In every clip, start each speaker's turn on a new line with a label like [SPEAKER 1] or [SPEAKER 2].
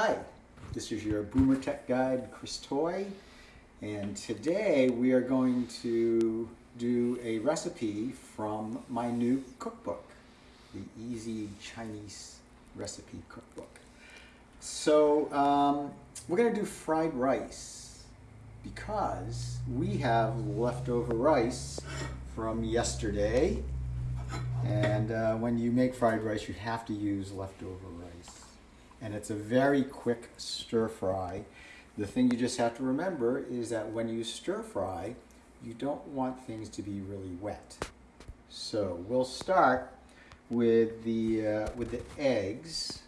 [SPEAKER 1] Hi, this is your Boomer Tech Guide, Chris Toy, and today we are going to do a recipe from my new cookbook, the Easy Chinese Recipe Cookbook. So um, we're going to do fried rice because we have leftover rice from yesterday and uh, when you make fried rice you have to use leftover rice and it's a very quick stir fry. The thing you just have to remember is that when you stir fry, you don't want things to be really wet. So we'll start with the, uh, with the eggs.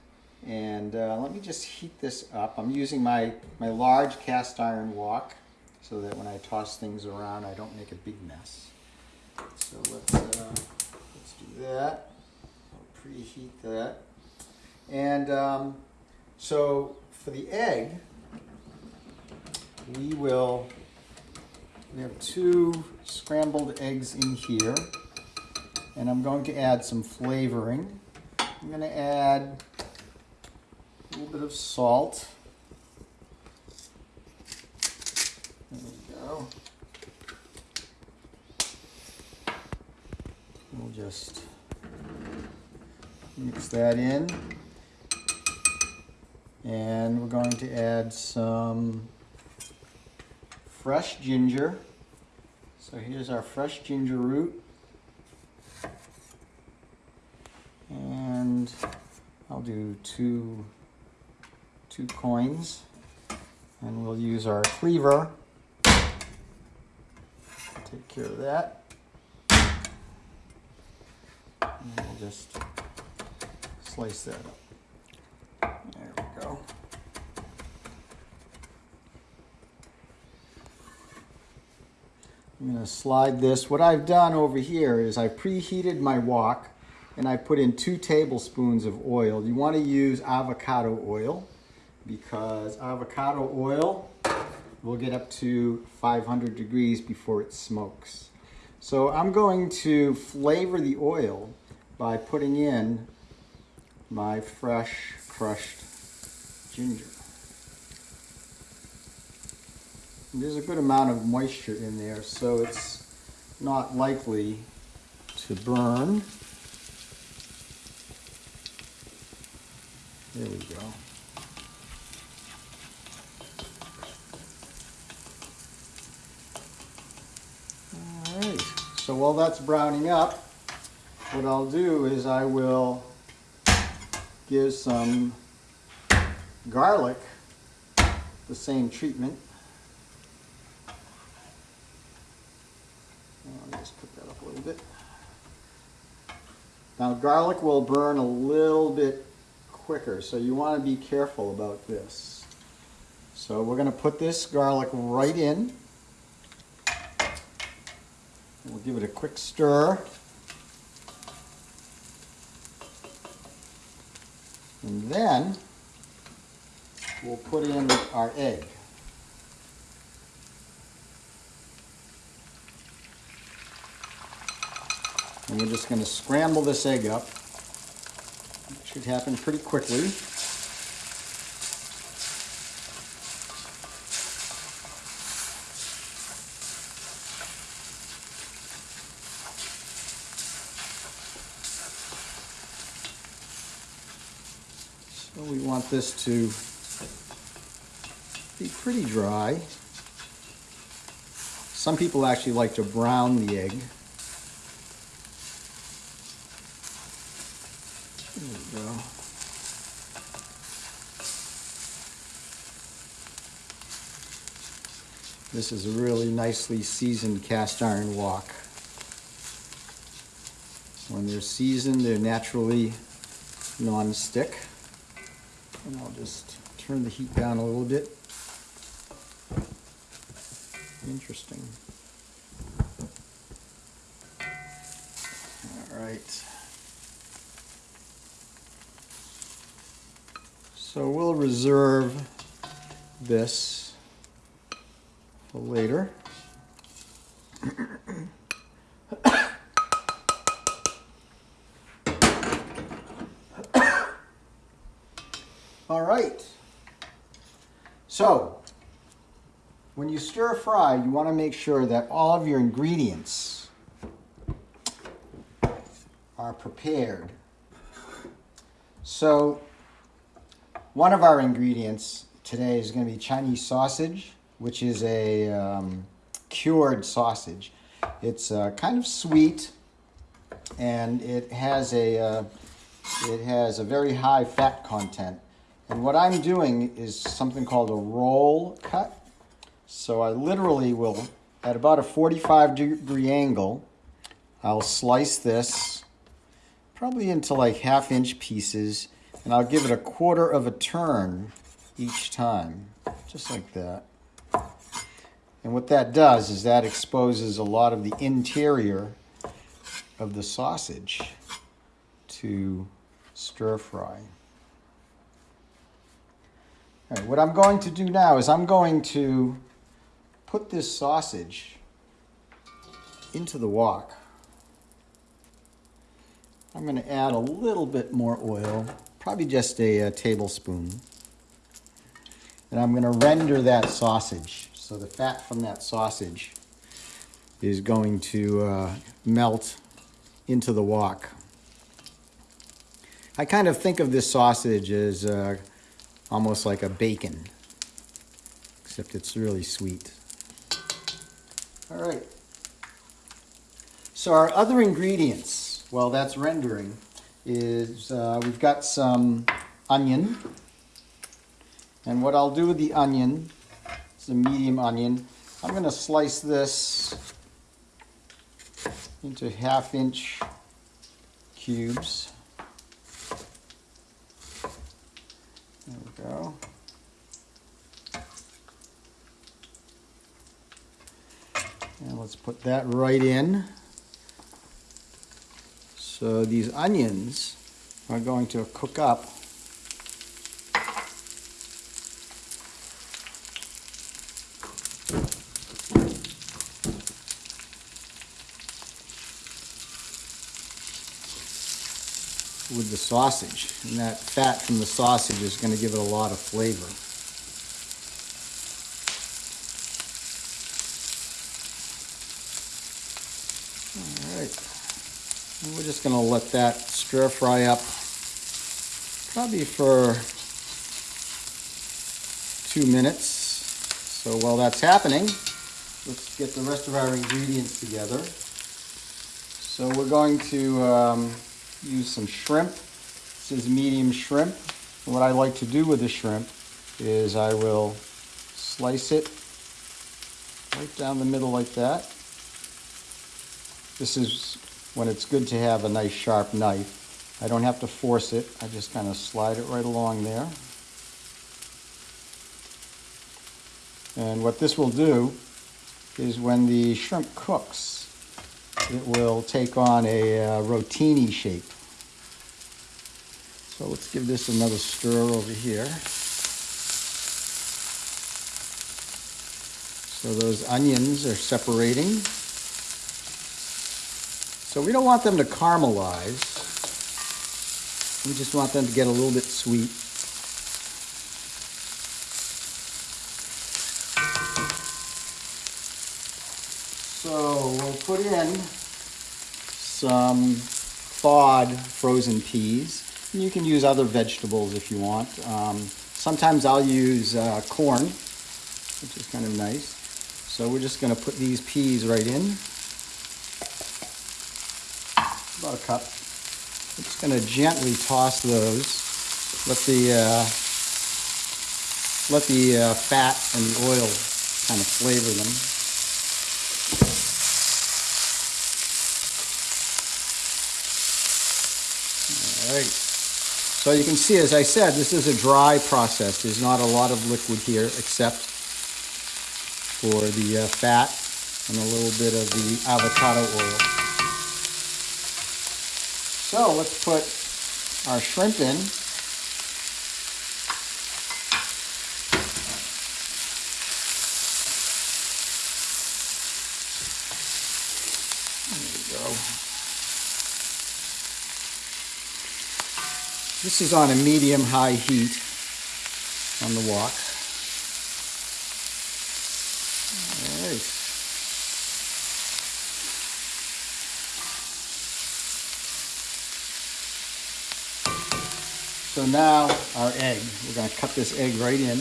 [SPEAKER 1] And uh, let me just heat this up. I'm using my, my large cast iron wok so that when I toss things around, I don't make a big mess. So let's, uh, let's do that. I'll preheat that. And um, so for the egg, we will, we have two scrambled eggs in here. And I'm going to add some flavoring. I'm going to add a little bit of salt. There we go. We'll just mix that in. And we're going to add some fresh ginger. So here's our fresh ginger root. And I'll do two, two coins. And we'll use our cleaver. Take care of that. And we'll just slice that up. There we go. I'm to slide this. What I've done over here is I preheated my wok and I put in two tablespoons of oil. You want to use avocado oil because avocado oil will get up to 500 degrees before it smokes. So I'm going to flavor the oil by putting in my fresh crushed ginger. There's a good amount of moisture in there, so it's not likely to burn. There we go. All right, so while that's browning up, what I'll do is I will give some garlic the same treatment. I'll just put that up a little bit. Now garlic will burn a little bit quicker, so you want to be careful about this. So we're going to put this garlic right in. We'll give it a quick stir. And then we'll put in our egg. And we're just going to scramble this egg up. It should happen pretty quickly. So we want this to be pretty dry. Some people actually like to brown the egg. We go. This is a really nicely seasoned cast iron wok. When they're seasoned, they're naturally non-stick. And I'll just turn the heat down a little bit. Interesting. All right. So we'll reserve this for later. All right. So, when you stir fry, you want to make sure that all of your ingredients are prepared. So, one of our ingredients today is going to be Chinese sausage, which is a um, cured sausage. It's uh, kind of sweet, and it has a uh, it has a very high fat content. And what I'm doing is something called a roll cut. So I literally will, at about a 45 degree angle, I'll slice this probably into like half inch pieces and I'll give it a quarter of a turn each time, just like that. And what that does is that exposes a lot of the interior of the sausage to stir fry. What I'm going to do now is I'm going to put this sausage into the wok. I'm going to add a little bit more oil, probably just a, a tablespoon. And I'm going to render that sausage. So the fat from that sausage is going to uh, melt into the wok. I kind of think of this sausage as uh, almost like a bacon, except it's really sweet. All right. So our other ingredients, well, that's rendering, is uh, we've got some onion. And what I'll do with the onion, it's a medium onion, I'm going to slice this into half inch cubes. There we go. And let's put that right in. So these onions are going to cook up with the sausage. And that fat from the sausage is going to give it a lot of flavor. All right. We're just going to let that stir fry up probably for two minutes. So while that's happening, let's get the rest of our ingredients together. So we're going to um, use some shrimp. This is medium shrimp. What I like to do with the shrimp is I will slice it right down the middle like that. This is when it's good to have a nice sharp knife. I don't have to force it. I just kind of slide it right along there. And what this will do is when the shrimp cooks, it will take on a uh, rotini shape. So let's give this another stir over here. So those onions are separating. So we don't want them to caramelize. We just want them to get a little bit sweet. So we'll put in some thawed frozen peas. And you can use other vegetables if you want. Um, sometimes I'll use uh, corn, which is kind of nice. So we're just going to put these peas right in. About a cup. We're just going to gently toss those. Let the uh, let the uh, fat and the oil kind of flavor them. All right. So you can see, as I said, this is a dry process. There's not a lot of liquid here except for the uh, fat and a little bit of the avocado oil. So let's put our shrimp in. This is on a medium-high heat on the wok. All right. So now our egg, we're gonna cut this egg right in.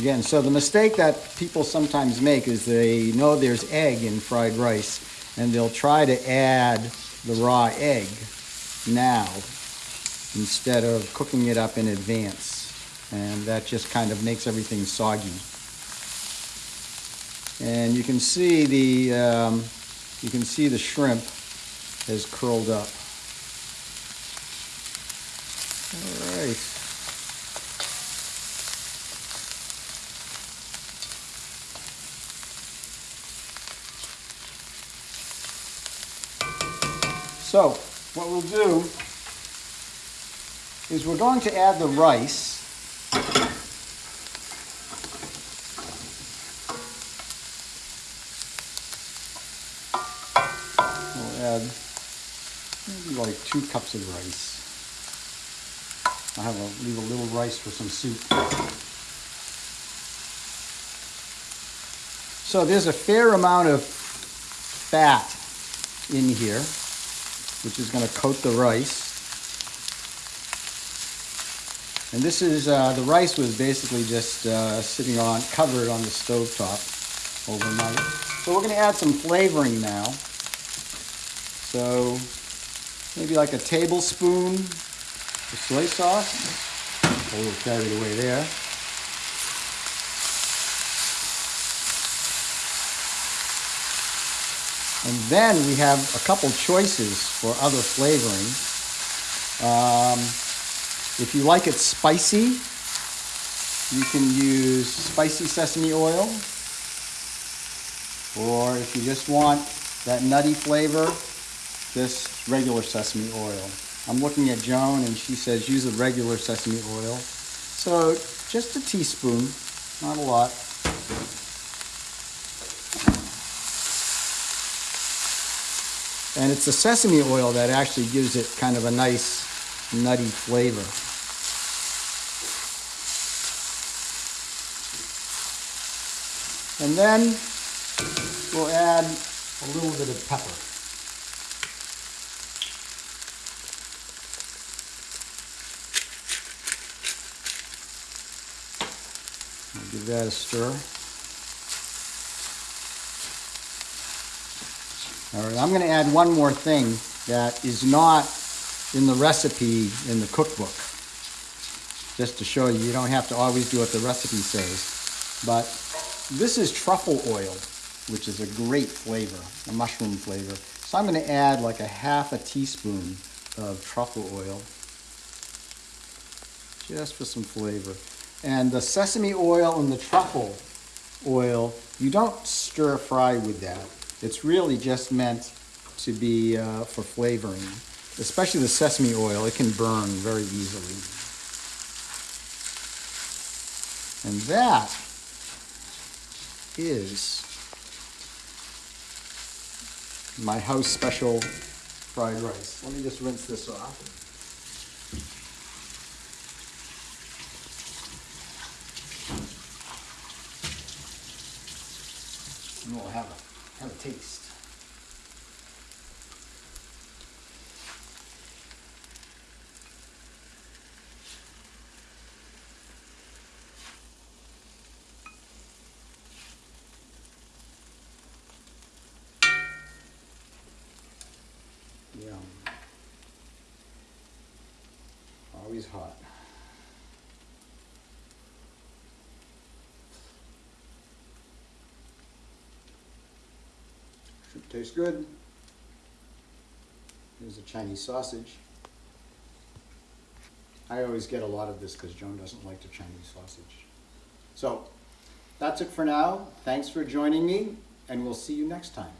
[SPEAKER 1] Again, so the mistake that people sometimes make is they know there's egg in fried rice and they'll try to add the raw egg now instead of cooking it up in advance. And that just kind of makes everything soggy. And you can see the, um, you can see the shrimp has curled up. All right. So, what we'll do is we're going to add the rice. We'll add maybe like two cups of rice. I'll have a, leave a little rice for some soup. So there's a fair amount of fat in here, which is going to coat the rice. And this is, uh, the rice was basically just uh, sitting on, covered on the stove top overnight. So we're going to add some flavoring now. So maybe like a tablespoon of soy sauce. A little carried away there. And then we have a couple choices for other flavoring. Um, if you like it spicy, you can use spicy sesame oil. Or if you just want that nutty flavor, just regular sesame oil. I'm looking at Joan and she says use a regular sesame oil. So just a teaspoon, not a lot. And it's the sesame oil that actually gives it kind of a nice nutty flavor. And then we'll add a little bit of pepper. I'll give that a stir. All right, I'm going to add one more thing that is not in the recipe in the cookbook. Just to show you, you don't have to always do what the recipe says. But this is truffle oil, which is a great flavor, a mushroom flavor. So I'm going to add like a half a teaspoon of truffle oil, just for some flavor. And the sesame oil and the truffle oil, you don't stir fry with that. It's really just meant to be uh, for flavoring. Especially the sesame oil, it can burn very easily. And that is my house special fried rice. Let me just rinse this off. And we'll have a, have a taste. Yum. Always hot. Should taste good. Here's a Chinese sausage. I always get a lot of this because Joan doesn't like the Chinese sausage. So, that's it for now. Thanks for joining me, and we'll see you next time.